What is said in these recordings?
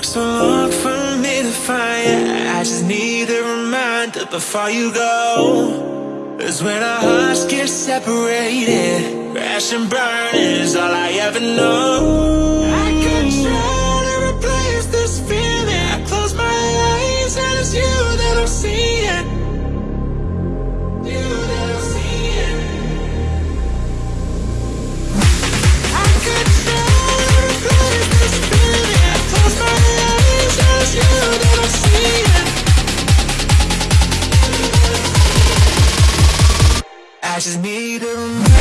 Took so long for me to find you. I just need a reminder before you go. Cause when our hearts get separated, crash and burn is all I ever know. Just need a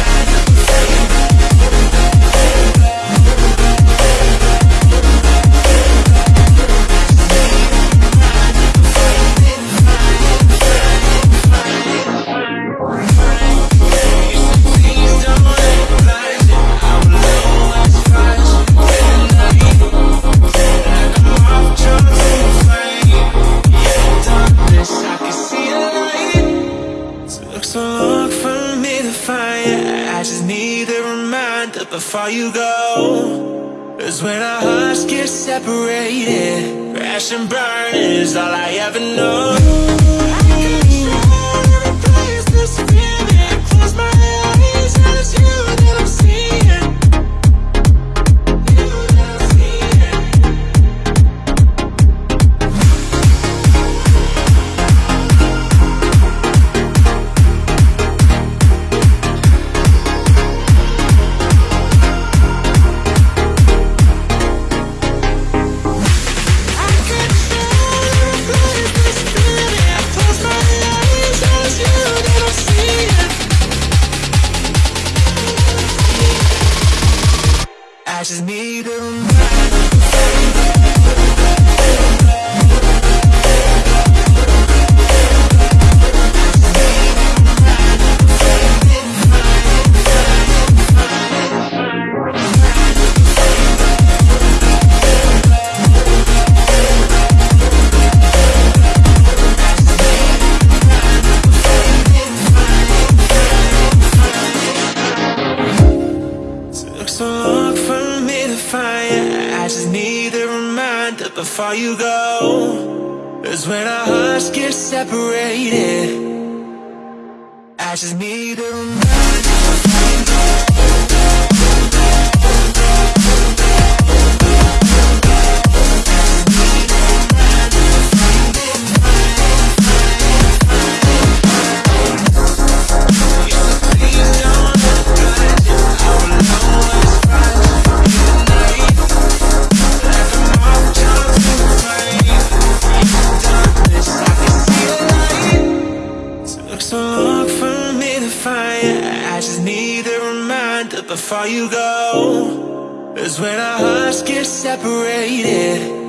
I just need a reminder before you go. Cause when our hearts get separated, crash and burn is all I ever know. I just need a long for me to find you. I just need a reminder before you go. Cause when our hearts get separated, I just need a reminder. Took so long for me to find you. I just need a reminder before you go. Cause when our hearts get separated,